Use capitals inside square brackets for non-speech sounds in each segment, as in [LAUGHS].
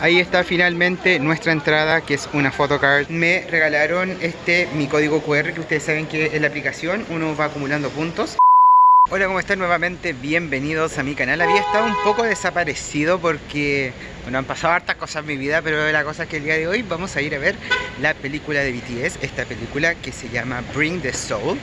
Ahí está finalmente nuestra entrada, que es una photocard. Me regalaron este, mi código QR, que ustedes saben que en la aplicación uno va acumulando puntos. Hola, ¿cómo están? Nuevamente bienvenidos a mi canal. Había estado un poco desaparecido porque, bueno, han pasado hartas cosas en mi vida, pero la cosa es que el día de hoy vamos a ir a ver la película de BTS, esta película que se llama Bring the Soul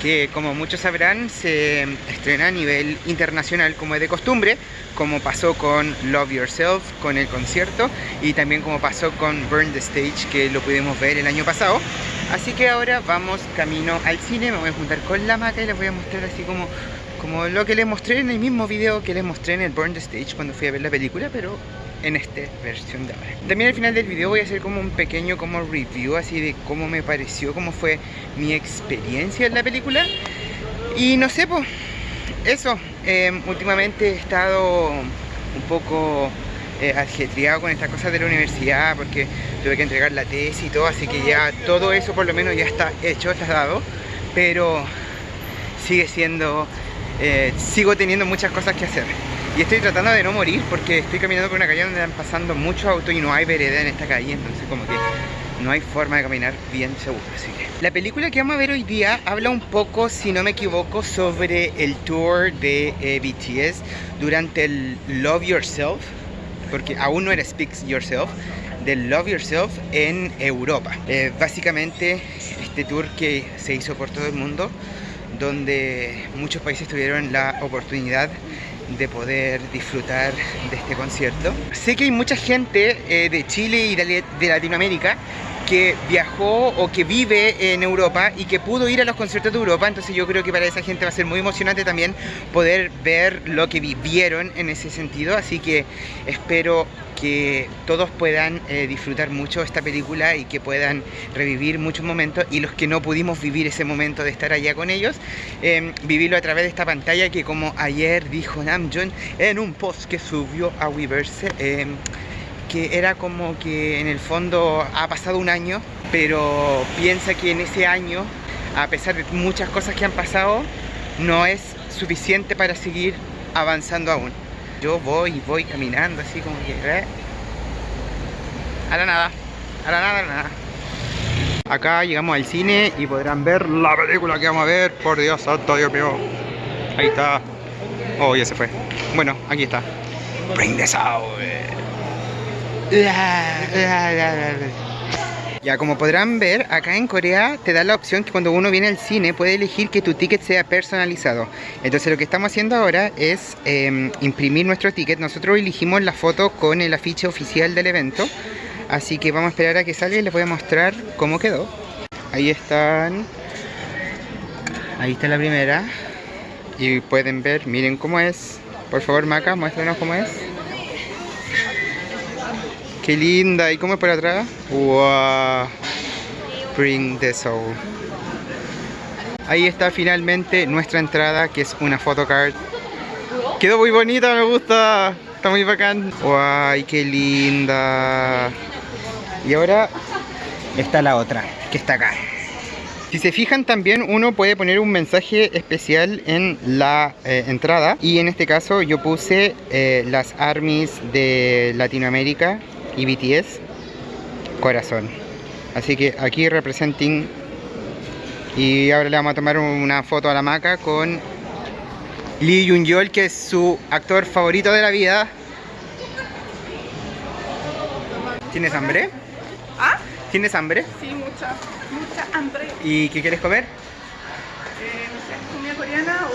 que como muchos sabrán se estrena a nivel internacional como es de costumbre, como pasó con Love Yourself, con el concierto y también como pasó con Burn the Stage que lo pudimos ver el año pasado. Así que ahora vamos camino al cine, me voy a juntar con la maca y les voy a mostrar así como, como lo que les mostré en el mismo video que les mostré en el Burn the Stage cuando fui a ver la película, pero en esta versión de ahora. También al final del video voy a hacer como un pequeño como review así de cómo me pareció, cómo fue mi experiencia en la película. Y no sé, pues, eso. Em, últimamente he estado un poco eh, con estas cosas de la universidad porque tuve que entregar la tesis y todo, así que ya todo eso por lo menos ya está hecho, está dado. Pero sigue siendo, eh, sigo teniendo muchas cosas que hacer. Y estoy tratando de no morir porque estoy caminando por una calle donde están pasando muchos autos y no hay vereda en esta calle, entonces como que no hay forma de caminar bien seguro, así que... La película que vamos a ver hoy día habla un poco, si no me equivoco, sobre el tour de eh, BTS durante el Love Yourself, porque aún no era Speak Yourself, del Love Yourself en Europa. Eh, básicamente este tour que se hizo por todo el mundo, donde muchos países tuvieron la oportunidad de poder disfrutar de este concierto. Sé que hay mucha gente eh, de Chile y de, Latinoamérica que viajó o que vive en Europa y que pudo ir a los conciertos de Europa, entonces yo creo que para esa gente va a ser muy emocionante también poder ver lo que vivieron en ese sentido, así que espero que todos puedan eh, disfrutar mucho esta película y que puedan revivir muchos momentos. Y los que no pudimos vivir ese momento de estar allá con ellos, em, vivirlo a través de esta pantalla que como ayer dijo Namjoon en un post que subió a Weverse, em, que era como que en el fondo ha pasado un año, pero piensa que en ese año, a pesar de muchas cosas que han pasado, no es suficiente para seguir avanzando aún. Yo voy y voy caminando así como que... ¿eh? A la nada, a la nada, a la nada. Acá llegamos al cine y podrán ver la película que vamos a ver. Por Dios santo, Dios mío. Ahí está. Oh, ya se fue. Bueno, aquí está. Bring this out. [LAUGHS] Ya, como podrán ver, acá en Corea te da la opción que cuando uno viene al cine puede elegir que tu ticket sea personalizado. Entonces lo que estamos haciendo ahora es em, imprimir nuestro ticket. Nosotros elegimos la foto con el afiche oficial del evento. Así que vamos a esperar a que salga y les voy a mostrar cómo quedó. Ahí están. Ahí está la primera. Y pueden ver, miren cómo es. Por favor, Maca, muéstranos cómo es. Qué linda. ¿Y cómo es por atrás? Wow. Bring the soul. Ahí está finalmente nuestra entrada, que es una photocard. Quedó muy bonita, me gusta. Está muy bacán. ¡Guay! ¡Qué linda! Y ahora está la otra, que está acá. Si se fijan también uno puede poner un mensaje especial en la eh, entrada y en este caso yo puse eh, las armies de Latinoamérica y BTS corazón así que aquí representing y ahora le vamos a tomar una foto a la maca con Lee Jun Yol que es su actor favorito de la vida ¿Tienes hambre? ¿Ah? ¿Tienes hambre? Sí, mucha, mucha hambre. ¿Y qué quieres comer?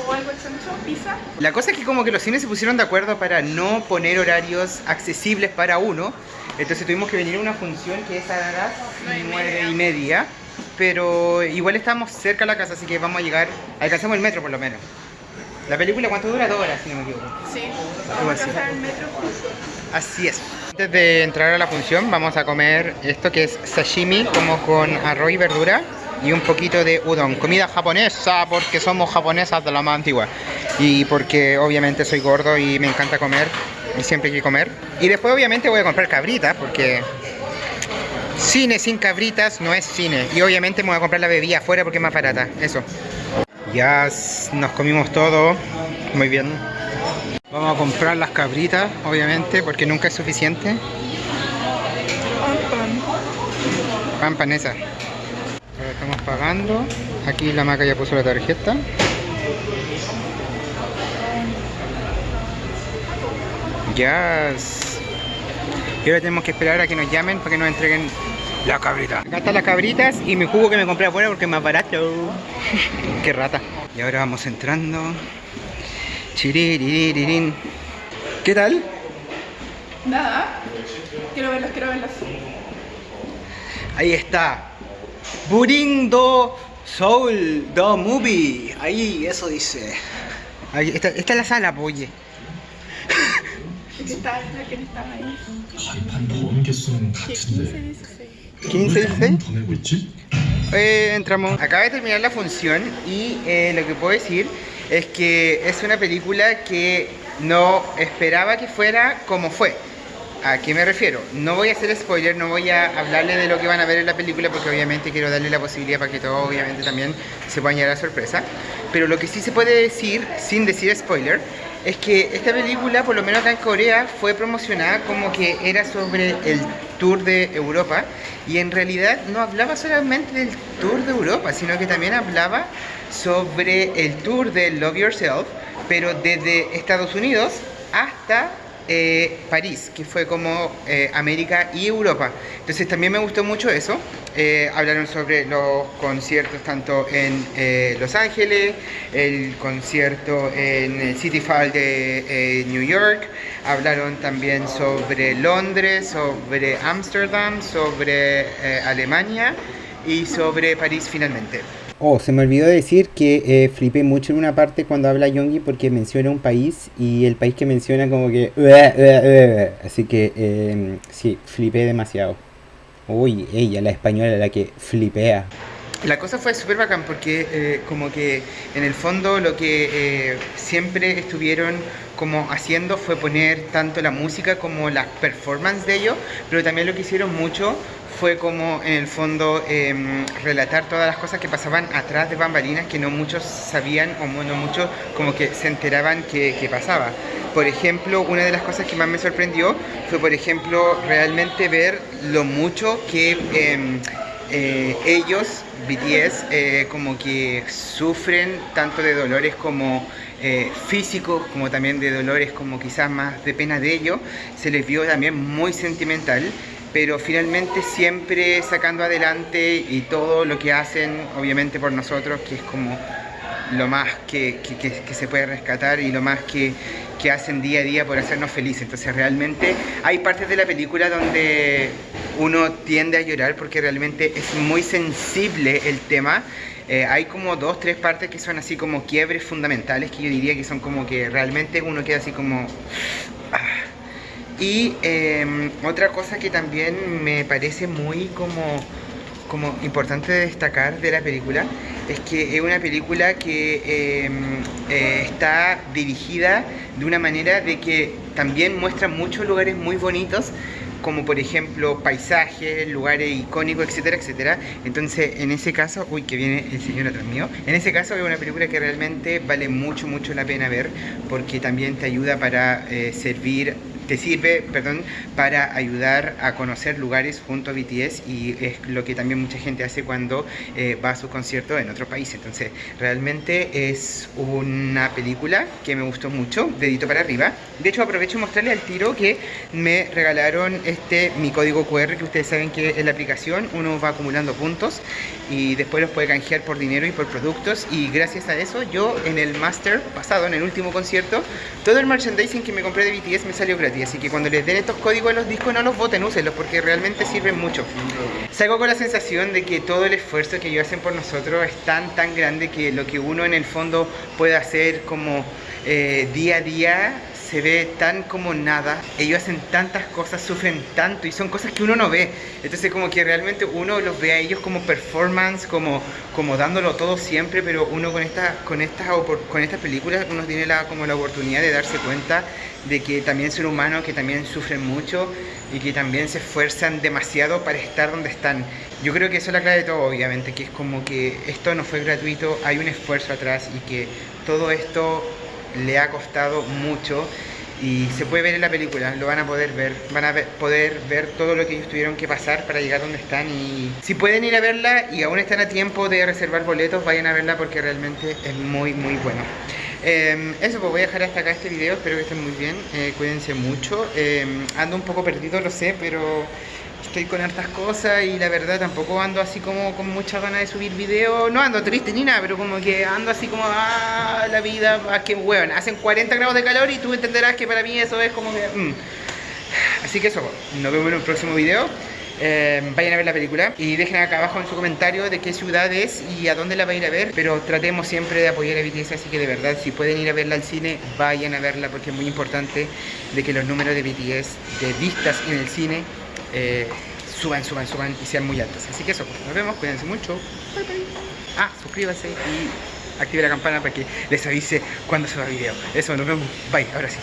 Coreana o algo chancho, pizza. La cosa es que como que los cines se pusieron de acuerdo para no poner horarios accesibles para uno. Entonces tuvimos que venir a una función que es a las nueve y media. Pero igual estamos cerca de la casa, así que vamos a llegar, alcanzamos el metro por lo menos. La película, ¿cuánto dura? Dos horas, si no me equivoco. Sí, vamos a el metro. Así es. Antes de entrar a la función, vamos a comer esto que es sashimi, como con arroz y verdura y un poquito de udon. Comida japonesa, porque somos japonesas de la más antigua. Y porque obviamente soy gordo y me encanta comer. Y siempre hay que comer. Y después obviamente voy a comprar cabritas, porque cine sin cabritas no es cine. Y obviamente me voy a comprar la bebida afuera porque es más barata. Eso. Ya nos comimos todo. Muy bien. Vamos a comprar las cabritas, obviamente, porque nunca es suficiente. Pampanesa. Ahora estamos pagando. Aquí la maca ya puso la tarjeta. Yes. Y ahora tenemos que esperar a que nos llamen para que nos entreguen la cabrita. Acá están las cabritas y mi jugo que me compré afuera porque es más barato. [LAUGHS] Qué rata. Y ahora vamos entrando. Chiririririn. ¿Qué tal? Nada. Quiero verlas, quiero verlas. Ahí está. Buring Do Soul the Movie. Ahí, eso dice. Ahí, esta, esta es la sala, pues, oye. Está, que estaba ahí. Eh, entramos. Acaba de terminar la función y eh, lo que puedo decir es que es una película que no esperaba que fuera como fue. ¿A qué me refiero? No voy a hacer spoiler, no voy a hablarle de lo que van a ver en la película porque obviamente quiero darle la posibilidad para que todos obviamente también se puedan llevar a sorpresa. Pero lo que sí se puede decir, sin decir spoiler, es que esta película, por lo menos acá en Corea, fue promocionada como que era sobre el tour de Europa y en realidad no hablaba solamente del tour de Europa, sino que también hablaba sobre el tour de Love Yourself, pero desde Estados Unidos hasta eh, París, que fue como eh, América y Europa. Entonces también me gustó mucho eso. Eh, hablaron sobre los conciertos tanto en eh, Los Ángeles, el concierto en City Hall de New York, hablaron también sobre Londres, sobre Ámsterdam, sobre Alemania y sobre París finalmente. Oh, se me olvidó decir que eh, flipé mucho en una parte cuando habla Yongi porque menciona un país y el país que menciona como que... Así que eh, sí, flipé demasiado. Uy, ella, la española, la que flipea. La cosa fue súper bacán porque eh, como que en el fondo lo que eh, siempre estuvieron como haciendo fue poner tanto la música como las performances de ellos, pero también lo que hicieron mucho fue como en el fondo em, relatar todas las cosas que pasaban atrás de bambalinas que no muchos sabían o no muchos como que se enteraban que, que pasaba. Por ejemplo, una de las cosas que más me sorprendió fue, por ejemplo, realmente ver lo mucho que em, eh, ellos, BTS, eh, como que sufren tanto de dolores como eh, físicos, como también de dolores como quizás más de pena de ellos. Se les vio también muy sentimental, pero finalmente siempre sacando adelante y todo lo que hacen, obviamente por nosotros, que es como lo más que, que- se puede rescatar y lo más que, que hacen día a día por hacernos felices. Entonces realmente hay partes de la película donde uno tiende a llorar porque realmente es muy sensible el tema. Eh, hay como dos, tres partes que son así como quiebres fundamentales que yo diría que son como que realmente uno queda así como... Y eh, otra cosa que también me parece muy como, como importante de destacar de la película es que es una película que eh, eh, está dirigida de una manera de que también muestra muchos lugares muy bonitos como por ejemplo paisajes, lugares icónicos, etcétera, etcétera. Entonces, en ese caso, uy, que viene el señor atrás mío. En ese caso es una película que realmente vale mucho, mucho la pena ver porque también te ayuda para eh, servir te sirve, perdón, para ayudar a conocer lugares junto a BTS y es lo que también mucha gente hace cuando eh, va a su concierto en otro país. Entonces, realmente es una película que me gustó mucho, dedito para arriba. De hecho, aprovecho y mostrarle al tiro que me regalaron este mi código QR, que ustedes saben que en la aplicación uno va acumulando puntos y después los puede canjear por dinero y por productos y gracias a eso yo en el master pasado, en el último concierto, todo el merchandising que me compré de BTS me salió gratis, así que cuando les den estos códigos a los discos no los voten, úsenlos porque realmente sirven mucho. Salgo con la sensación de que todo el esfuerzo que ellos hacen por nosotros es tan tan grande que lo que uno en el fondo puede hacer como eh, día a día se ve tan como nada, ellos hacen tantas cosas, sufren tanto y son cosas que uno no ve. Entonces como que realmente uno los ve a ellos como performance, como, como dándolo todo siempre, pero uno con estas con estas con estas películas uno tiene la, como la oportunidad de darse cuenta de que también son humanos, que también sufren mucho y que también se esfuerzan demasiado para estar donde están. Yo creo que eso es la clave de todo, obviamente, que es como que esto no fue gratuito, hay un esfuerzo atrás y que todo esto le ha costado mucho y se puede ver en la película, lo van a poder ver, van a poder ver todo lo que ellos tuvieron que pasar para llegar donde están y si pueden ir a verla y aún están a tiempo de reservar boletos, vayan a verla porque realmente es muy muy bueno. Eh, eso, pues voy a dejar hasta acá este video, espero que estén muy bien, eh, cuídense mucho, Eh, ando un poco perdido, lo sé, pero estoy con hartas cosas y la verdad tampoco ando así como con muchas ganas de subir video, no ando triste ni nada, pero como que ando así como, ah, la vida, ah, que hueón, hacen 40 grados de calor y tú entenderás que para mí eso es como que... mm. Así que eso, nos vemos en un próximo video. Eh, vayan a ver la película y dejen acá abajo en su comentario de qué ciudad es y a dónde la va a ir a ver. Pero tratemos siempre de apoyar a BTS, así que de verdad, si pueden ir a verla al cine, vayan a verla porque es muy importante de que los números de BTS de vistas en el cine eh, suban, suban, suban y sean muy altos. Así que eso, pues, nos vemos, cuídense mucho. Bye, bye. Ah, suscríbanse y active la campana para que les avise cuando suba video. Eso, nos vemos. Bye, ahora sí.